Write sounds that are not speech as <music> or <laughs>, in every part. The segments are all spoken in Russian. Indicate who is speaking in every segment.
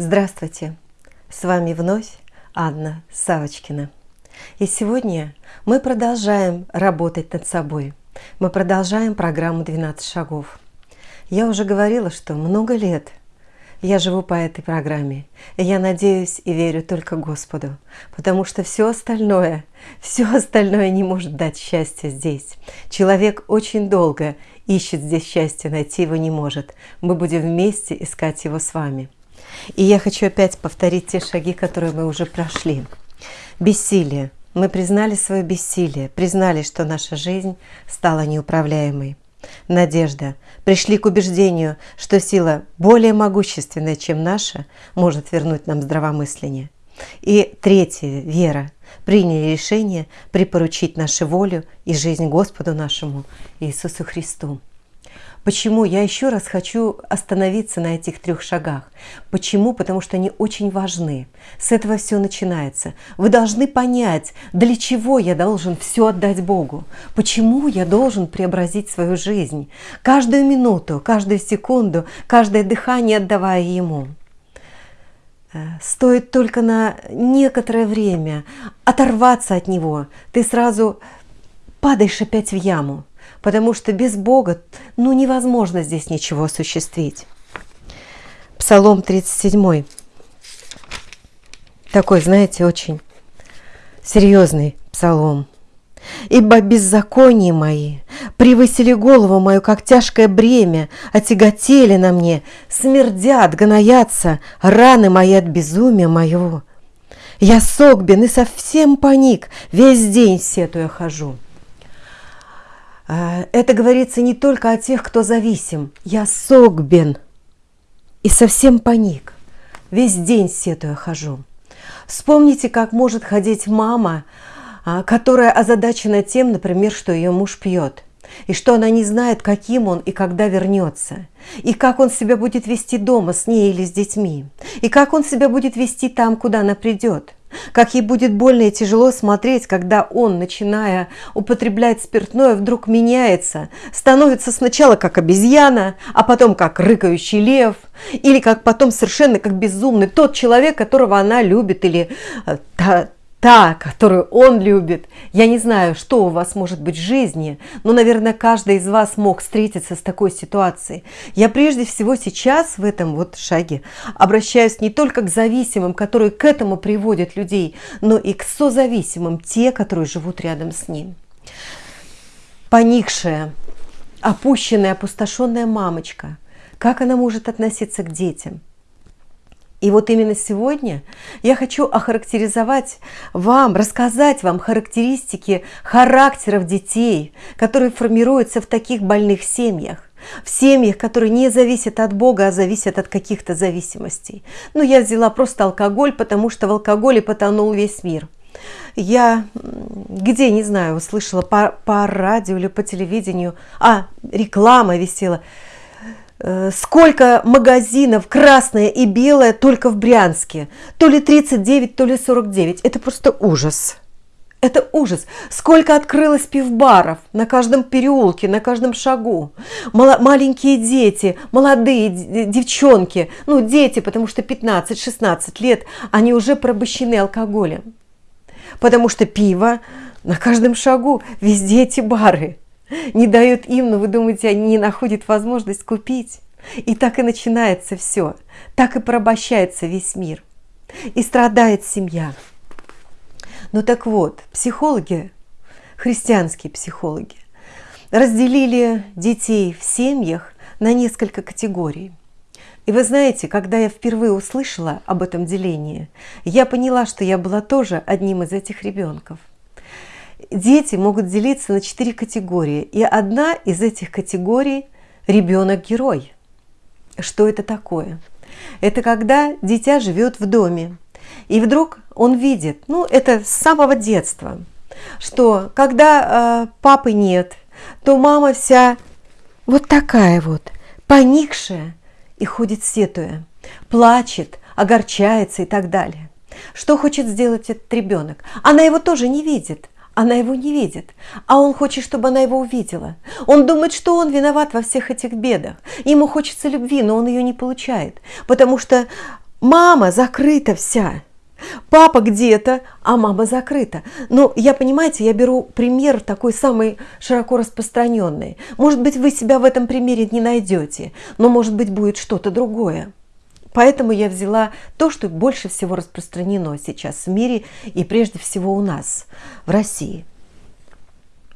Speaker 1: Здравствуйте! С вами вновь Анна Савочкина. И сегодня мы продолжаем работать над собой. Мы продолжаем программу «12 шагов». Я уже говорила, что много лет я живу по этой программе. И я надеюсь и верю только Господу, потому что все остальное, все остальное не может дать счастье здесь. Человек очень долго ищет здесь счастье, найти его не может. Мы будем вместе искать его с вами. И я хочу опять повторить те шаги, которые мы уже прошли. Бессилие. Мы признали свое бессилие, признали, что наша жизнь стала неуправляемой. Надежда. Пришли к убеждению, что сила более могущественная, чем наша, может вернуть нам здравомысление. И третье. Вера. Приняли решение припоручить нашу волю и жизнь Господу нашему Иисусу Христу. Почему? Я еще раз хочу остановиться на этих трех шагах. Почему? Потому что они очень важны. С этого все начинается. Вы должны понять, для чего я должен все отдать Богу. Почему я должен преобразить свою жизнь. Каждую минуту, каждую секунду, каждое дыхание отдавая Ему. Э, стоит только на некоторое время оторваться от Него. Ты сразу падаешь опять в яму потому что без Бога ну, невозможно здесь ничего осуществить. Псалом 37. Такой, знаете, очень серьезный псалом. «Ибо беззаконие мои превысили голову мою, как тяжкое бремя, отяготели на мне, смердят, гноятся раны мои от безумия моего. Я согбен и совсем паник, весь день сетуя хожу». А, это говорится не только о тех, кто зависим. Я согбен и совсем паник. Весь день сетуя хожу. Вспомните, как может ходить мама, а, которая озадачена тем, например, что ее муж пьет, и что она не знает, каким он и когда вернется, и как он себя будет вести дома с ней или с детьми, и как он себя будет вести там, куда она придет. Как ей будет больно и тяжело смотреть, когда он, начиная употреблять спиртное, вдруг меняется, становится сначала как обезьяна, а потом как рыкающий лев, или как потом совершенно как безумный тот человек, которого она любит, или э, та, та, которую он любит. Я не знаю, что у вас может быть в жизни, но, наверное, каждый из вас мог встретиться с такой ситуацией. Я прежде всего сейчас в этом вот шаге обращаюсь не только к зависимым, которые к этому приводят людей, но и к созависимым, те, которые живут рядом с ним. Поникшая, опущенная, опустошенная мамочка, как она может относиться к детям – и вот именно сегодня я хочу охарактеризовать вам, рассказать вам характеристики характеров детей, которые формируются в таких больных семьях. В семьях, которые не зависят от Бога, а зависят от каких-то зависимостей. Ну, я взяла просто алкоголь, потому что в алкоголе потонул весь мир. Я где, не знаю, услышала по, по радио или по телевидению, а, реклама висела – сколько магазинов красное и белое только в Брянске. То ли 39, то ли 49. Это просто ужас. Это ужас. Сколько открылось пивбаров на каждом переулке, на каждом шагу. Мал маленькие дети, молодые девчонки, ну дети, потому что 15-16 лет, они уже порабощены алкоголем. Потому что пиво на каждом шагу, везде эти бары не дают им, но вы думаете, они не находят возможность купить. И так и начинается все. Так и порабощается весь мир. И страдает семья. Ну так вот, психологи, христианские психологи, разделили детей в семьях на несколько категорий. И вы знаете, когда я впервые услышала об этом делении, я поняла, что я была тоже одним из этих ребенков дети могут делиться на четыре категории. И одна из этих категорий – ребенок-герой. Что это такое? Это когда дитя живет в доме, и вдруг он видит, ну это с самого детства, что когда э, папы нет, то мама вся вот такая вот, поникшая и ходит сетуя, плачет, огорчается и так далее. Что хочет сделать этот ребенок? Она его тоже не видит, она его не видит, а он хочет, чтобы она его увидела. Он думает, что он виноват во всех этих бедах. Ему хочется любви, но он ее не получает, потому что мама закрыта вся. Папа где-то, а мама закрыта. Но я, понимаете, я беру пример такой самый широко распространенный. Может быть, вы себя в этом примере не найдете, но может быть будет что-то другое. Поэтому я взяла то, что больше всего распространено сейчас в мире и прежде всего у нас, в России –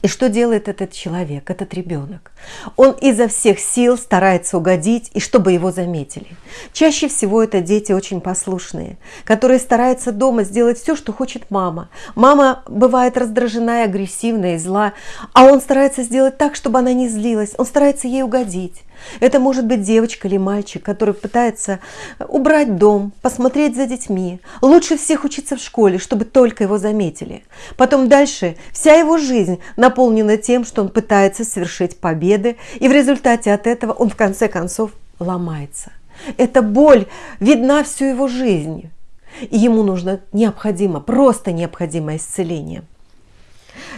Speaker 1: и что делает этот человек, этот ребенок? Он изо всех сил старается угодить, и чтобы его заметили. Чаще всего это дети очень послушные, которые стараются дома сделать все, что хочет мама. Мама бывает раздражена и агрессивна, и зла, а он старается сделать так, чтобы она не злилась. Он старается ей угодить. Это может быть девочка или мальчик, который пытается убрать дом, посмотреть за детьми. Лучше всех учиться в школе, чтобы только его заметили. Потом дальше вся его жизнь наполнена тем, что он пытается совершить победы, и в результате от этого он в конце концов ломается. Эта боль видна всю его жизнь. И ему нужно необходимо, просто необходимое исцеление.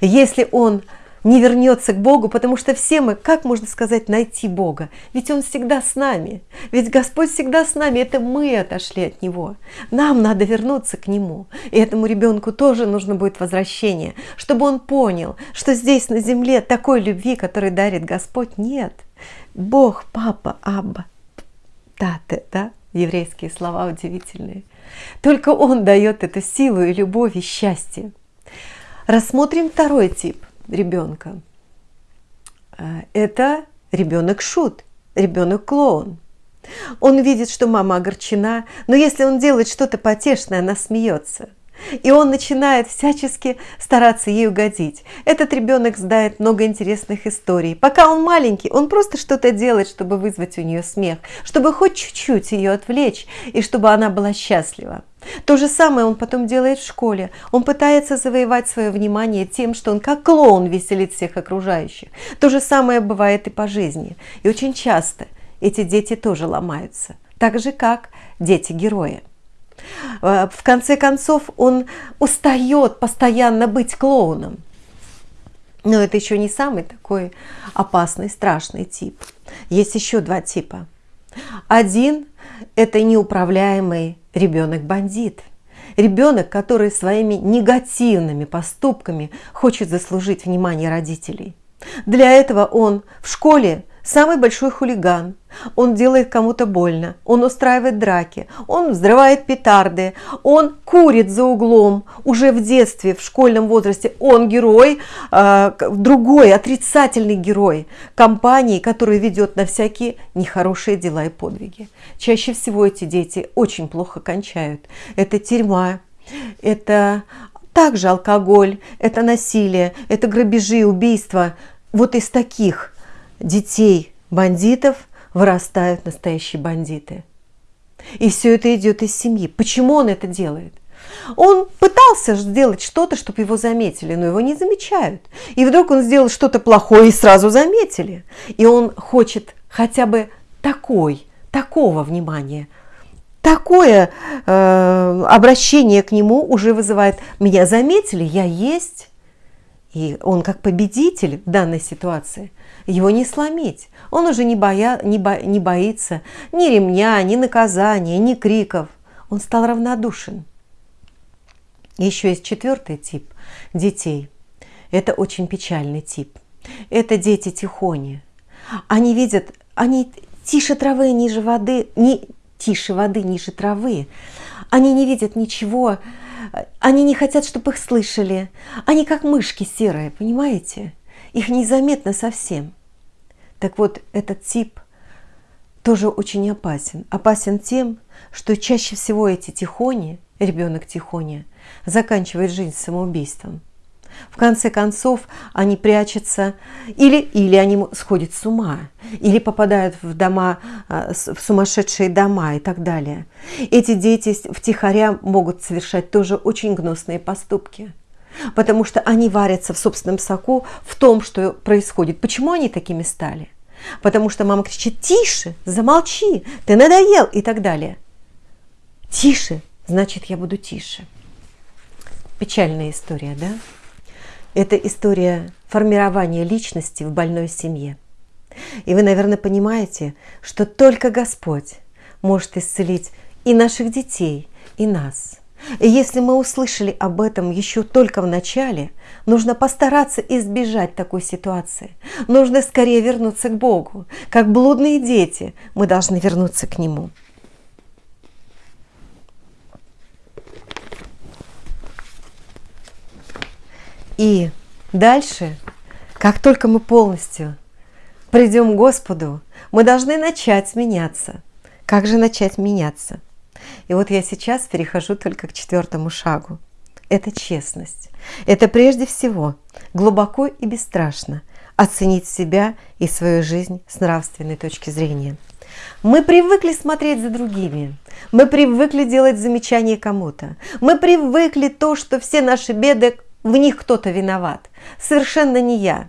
Speaker 1: Если он не вернется к Богу, потому что все мы, как можно сказать, найти Бога? Ведь Он всегда с нами, ведь Господь всегда с нами, это мы отошли от Него. Нам надо вернуться к Нему, и этому ребенку тоже нужно будет возвращение, чтобы он понял, что здесь на земле такой любви, которой дарит Господь, нет. Бог, Папа, Абба, Тате, да? Еврейские слова удивительные. Только Он дает эту силу и любовь и счастье. Рассмотрим второй тип ребенка. Э, это ребенок шут, ребенок клоун. Он видит, что мама огорчена, но если он делает что-то потешное, она смеется. И он начинает всячески стараться ей угодить. Этот ребенок знает много интересных историй. Пока он маленький, он просто что-то делает, чтобы вызвать у нее смех, чтобы хоть чуть-чуть ее отвлечь, и чтобы она была счастлива. То же самое он потом делает в школе. Он пытается завоевать свое внимание тем, что он как клоун веселит всех окружающих. То же самое бывает и по жизни. И очень часто эти дети тоже ломаются. Так же, как дети-герои. Э, в конце концов, он устает постоянно быть клоуном. Но это еще не самый такой опасный, страшный тип. Есть еще два типа. Один – это неуправляемый ребенок-бандит. Ребенок, который своими негативными поступками хочет заслужить внимание родителей. Для этого он в школе самый большой хулиган. Он делает кому-то больно, он устраивает драки, он взрывает петарды, он курит за углом уже в детстве, в школьном возрасте. Он герой, э, другой, отрицательный герой компании, который ведет на всякие нехорошие дела и подвиги. Чаще всего эти дети очень плохо кончают. Это тюрьма, это также алкоголь, это насилие, это грабежи, убийства. Вот из таких детей бандитов вырастают настоящие бандиты. И все это идет из семьи. Почему он это делает? Он пытался сделать что-то, чтобы его заметили, но его не замечают. И вдруг он сделал что-то плохое и сразу заметили. И он хочет хотя бы такой, такого внимания. Такое э, обращение к нему уже вызывает «меня заметили, я есть». И он как победитель в данной ситуации его не сломить. Он уже не, боя, не, бо, не боится ни ремня, ни наказания, ни криков. Он стал равнодушен. Еще есть четвертый тип детей. Это очень печальный тип. Это дети тихони. Они видят, они тише травы, ниже воды, не, тише воды, ниже травы. Они не видят ничего, они не хотят, чтобы их слышали. Они как мышки серые, понимаете? Их незаметно совсем. Так вот, этот тип тоже очень опасен. Опасен тем, что чаще всего эти тихони, ребенок тихоня, заканчивает жизнь самоубийством. В конце концов, они прячутся, или, или они сходят с ума, или попадают в дома, а, в сумасшедшие дома и так далее. Эти дети втихаря могут совершать тоже очень гнусные поступки – потому что они варятся в собственном соку в том, что происходит. Почему они такими стали? Потому что мама кричит «Тише! Замолчи! Ты надоел!» и так далее. Тише, значит, я буду тише. Печальная история, да? Это история формирования личности в больной семье. И вы, наверное, понимаете, что только Господь может исцелить и наших детей, и нас. И если мы услышали об этом еще только в начале, нужно постараться избежать такой ситуации. Нужно скорее вернуться к Богу. Как блудные дети мы должны вернуться к Нему. И дальше, как только мы полностью придем к Господу, мы должны начать меняться. Как же начать меняться? И вот я сейчас перехожу только к четвертому шагу. Это честность. Это прежде всего глубоко и бесстрашно оценить себя и свою жизнь с нравственной точки зрения. Мы привыкли смотреть за другими. Мы привыкли делать замечания кому-то. Мы привыкли то, что все наши беды, в них кто-то виноват. Совершенно не я.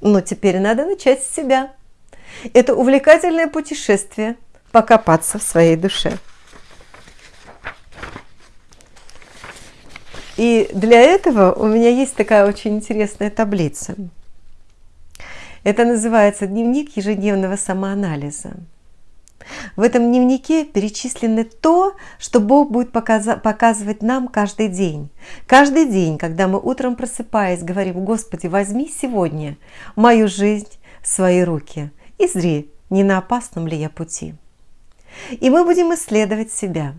Speaker 1: Но теперь надо начать с себя. Это увлекательное путешествие – покопаться в своей душе. И для этого у меня есть такая очень интересная таблица. Это называется дневник ежедневного самоанализа. В этом дневнике перечислено то, что Бог будет показывать нам каждый день. Каждый день, когда мы утром просыпаясь, говорим, Господи, возьми сегодня мою жизнь в свои руки и зри, не на опасном ли я пути. И мы будем исследовать себя.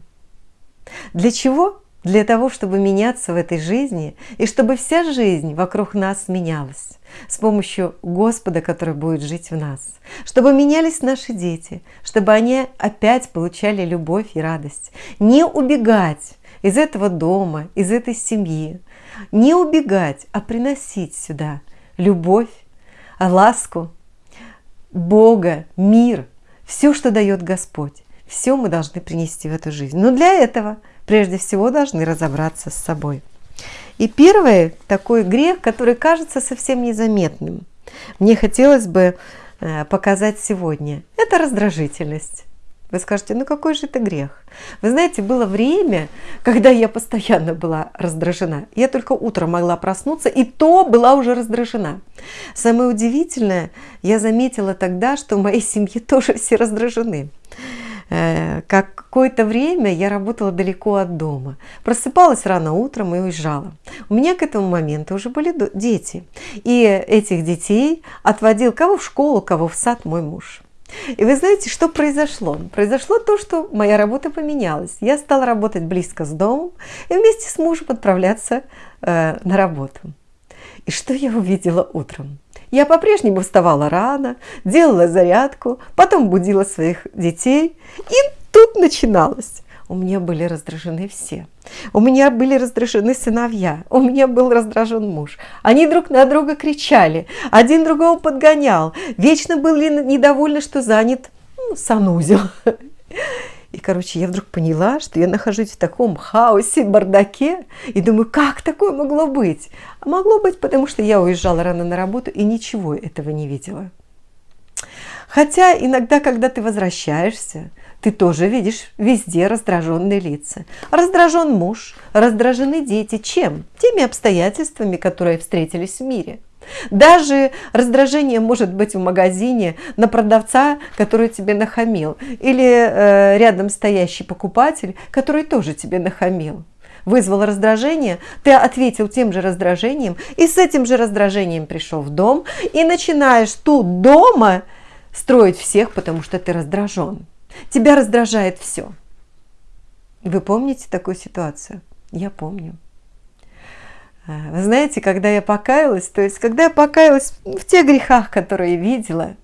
Speaker 1: Для чего? Для того, чтобы меняться в этой жизни, и чтобы вся жизнь вокруг нас менялась с помощью Господа, который будет жить в нас. Чтобы менялись наши дети, чтобы они опять получали любовь и радость. Не убегать из этого дома, из этой семьи. Не убегать, а приносить сюда любовь, ласку, Бога, мир, все, что дает Господь. Все мы должны принести в эту жизнь. Но для этого прежде всего должны разобраться с собой. И первый такой грех, который кажется совсем незаметным, мне хотелось бы э, показать сегодня, это раздражительность. Вы скажете, ну какой же это грех? Вы знаете, было время, когда я постоянно была раздражена. Я только утром могла проснуться, и то была уже раздражена. Самое удивительное, я заметила тогда, что в моей семье тоже все раздражены. Э, какое-то время я работала далеко от дома. Просыпалась рано утром и уезжала. У меня к этому моменту уже были дети. И этих детей отводил кого в школу, кого в сад мой муж. И вы знаете, что произошло? Произошло то, что моя работа поменялась. Я стала работать близко с домом и вместе с мужем отправляться э, на работу. И что я увидела утром? Я по-прежнему вставала рано, делала зарядку, потом будила своих детей. И тут начиналось. У меня были раздражены все. У меня были раздражены сыновья. У меня был раздражен муж. Они друг на друга кричали. Один другого подгонял. Вечно были недовольны, что занят ну, санузел. И, короче, я вдруг поняла, что я нахожусь в таком хаосе, бардаке, и думаю, как такое могло быть? А могло быть, потому что я уезжала рано на работу и ничего этого не видела. Хотя иногда, когда ты возвращаешься, ты тоже видишь везде раздраженные лица. Раздражен муж, раздражены дети. Чем? Теми обстоятельствами, которые встретились в мире – даже раздражение может быть в магазине на продавца, который тебе нахамил, или э, рядом стоящий покупатель, который тоже тебе нахамил. Вызвал раздражение, ты ответил тем же раздражением, и с этим же раздражением пришел в дом, и начинаешь тут дома строить всех, потому что ты раздражен. Тебя раздражает все. Вы помните такую ситуацию? Я помню. А, вы знаете, когда я покаялась, то есть когда я покаялась в тех грехах, которые видела,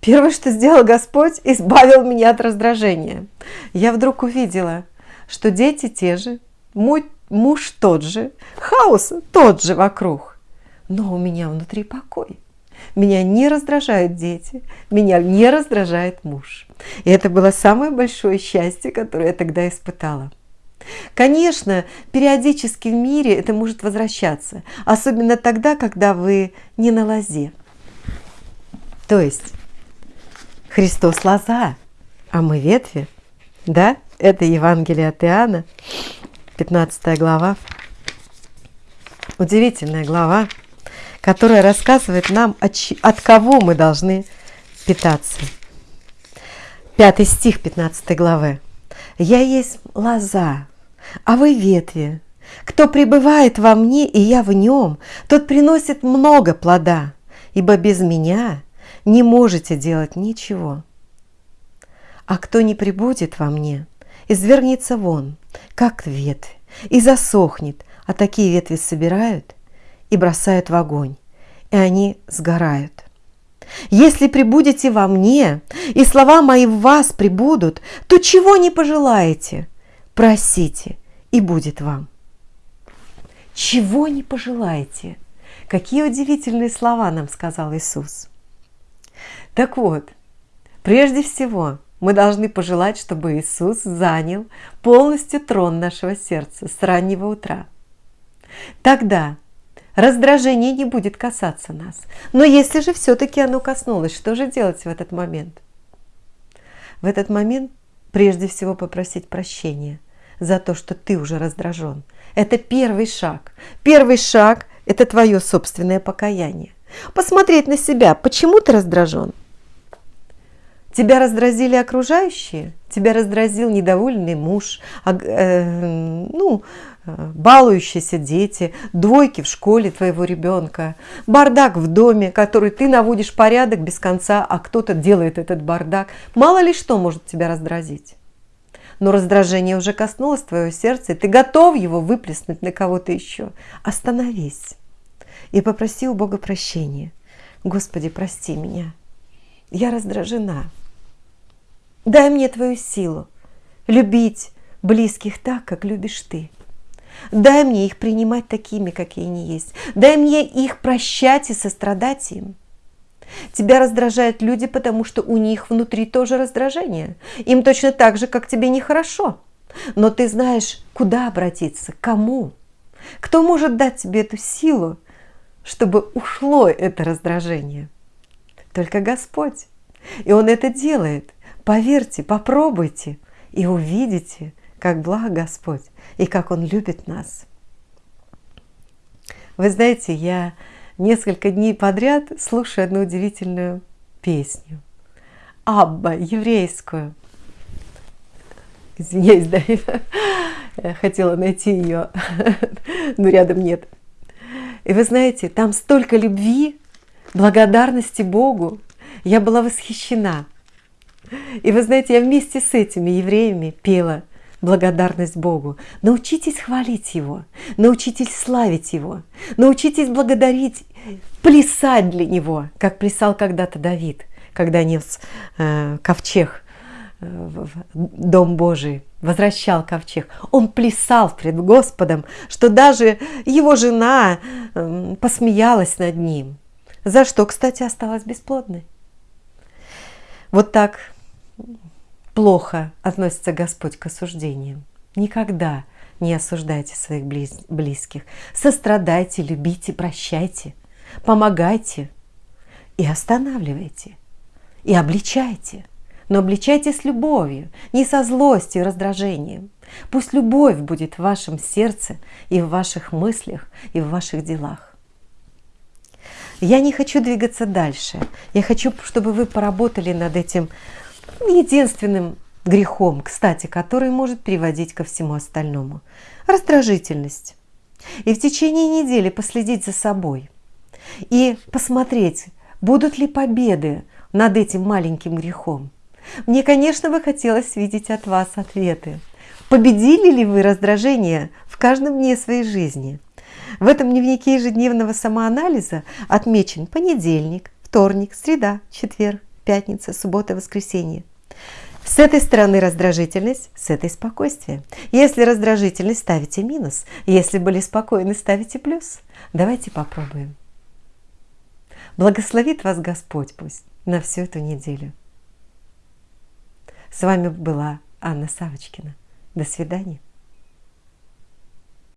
Speaker 1: первое, что сделал Господь, избавил меня от раздражения. Я вдруг увидела, что дети те же, мой муж тот же, хаос тот же вокруг, но у меня внутри покой. Меня не раздражают дети, меня не раздражает муж. И это было самое большое счастье, которое я тогда испытала. Конечно, периодически в мире это может возвращаться, особенно тогда, когда вы не на лозе. То есть Христос лоза, а мы ветви. Да, это Евангелие от Иоанна, 15 глава. Удивительная глава, которая рассказывает нам, от, кого мы должны питаться. Пятый стих 15 главы. «Я есть лоза, а вы ветви. Кто пребывает во мне, и я в нем, тот приносит много плода, ибо без меня не можете делать ничего. А кто не прибудет во мне, извергнется вон, как ветвь, и засохнет, а такие ветви собирают и бросают в огонь, и они сгорают. Если прибудете во мне, и слова мои в вас прибудут, то чего не пожелаете, просите, и будет вам. Чего не пожелаете? Какие удивительные слова нам сказал Иисус. Так вот, прежде всего, мы должны пожелать, чтобы Иисус занял полностью трон нашего сердца с раннего утра. Тогда раздражение не будет касаться нас. Но если же все-таки оно коснулось, что же делать в этот момент? В этот момент прежде всего попросить прощения за то, что ты уже раздражен. Это первый шаг. Первый шаг – это твое собственное покаяние. Посмотреть на себя, почему ты раздражен – Тебя раздразили окружающие, тебя раздразил недовольный муж, э, ну, э, балующиеся дети, двойки в школе твоего ребенка, бардак в доме, который ты наводишь порядок без конца, а кто-то делает этот бардак. Мало ли что может тебя раздразить. Но раздражение уже коснулось твоего сердца, и ты готов его выплеснуть на кого-то еще. Остановись и попроси у Бога прощения. Господи, прости меня. Я раздражена. Дай мне твою силу любить близких так, как любишь ты. Дай мне их принимать такими, какие они есть. Дай мне их прощать и сострадать им. Тебя раздражают люди, потому что у них внутри тоже раздражение. Им точно так же, как тебе нехорошо. Но ты знаешь, куда обратиться, кому. Кто может дать тебе эту силу, чтобы ушло это раздражение? Только Господь. И Он это делает. Поверьте, попробуйте и увидите, как благ Господь и как Он любит нас. Вы знаете, я несколько дней подряд слушаю одну удивительную песню. Абба, еврейскую. Извиняюсь, да, <laughs> я хотела найти ее, <laughs> но рядом нет. И вы знаете, там столько любви, благодарности Богу. Я была восхищена. И вы знаете, я вместе с этими евреями пела благодарность Богу. Научитесь хвалить Его, научитесь славить Его, научитесь благодарить, плясать для Него, как плясал когда-то Давид, когда нес э, ковчег э, в Дом Божий, возвращал ковчег. Он плясал пред Господом, что даже его жена э, посмеялась над ним. За что, кстати, осталась бесплодной. Вот так плохо относится Господь к осуждениям. Никогда не осуждайте своих близких. Сострадайте, любите, прощайте, помогайте и останавливайте, и обличайте. Но обличайте с любовью, не со злостью и раздражением. Пусть любовь будет в вашем сердце и в ваших мыслях и в ваших делах. Я не хочу двигаться дальше. Я хочу, чтобы вы поработали над этим единственным грехом, кстати, который может приводить ко всему остальному. Раздражительность. И в течение недели последить за собой. И посмотреть, будут ли победы над этим маленьким грехом. Мне, конечно, бы хотелось видеть от вас ответы. Победили ли вы раздражение в каждом дне своей жизни? В этом дневнике ежедневного самоанализа отмечен понедельник, вторник, среда, четверг, пятница, суббота, воскресенье. С этой стороны раздражительность, с этой спокойствие. Если раздражительность, ставите минус. Если были спокойны, ставите плюс. Давайте попробуем. Благословит вас Господь пусть на всю эту неделю. С вами была Анна Савочкина. До свидания.